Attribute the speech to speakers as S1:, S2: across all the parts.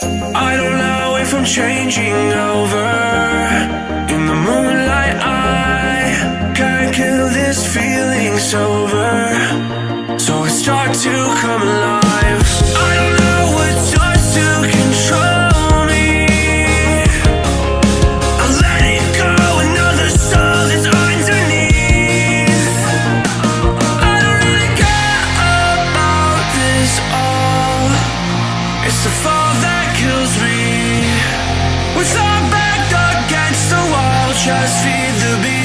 S1: I don't know if I'm changing over. In the moonlight I Can't kill this feeling sober. So I start to come alive. I don't know what's yours to control It's a fire I see the beat.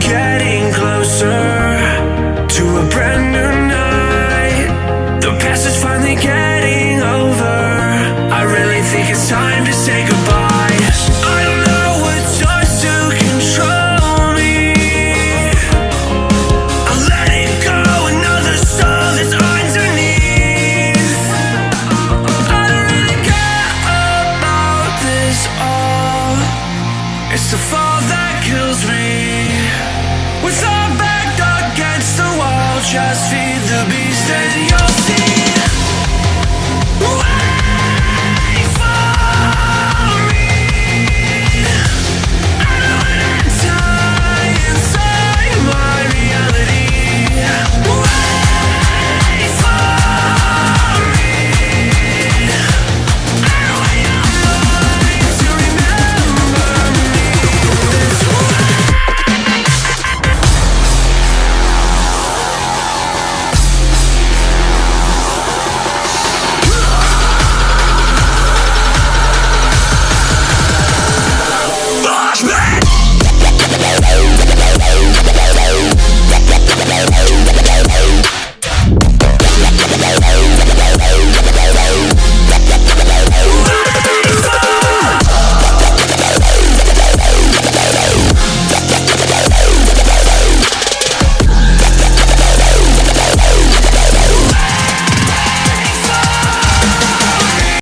S1: getting closer to a brand new night. The past is finally getting over. I really think it's time to say goodbye. I don't know what starts to control me. I let it go, another soul is underneath. I don't really care about this all. It's the to be said. You'll.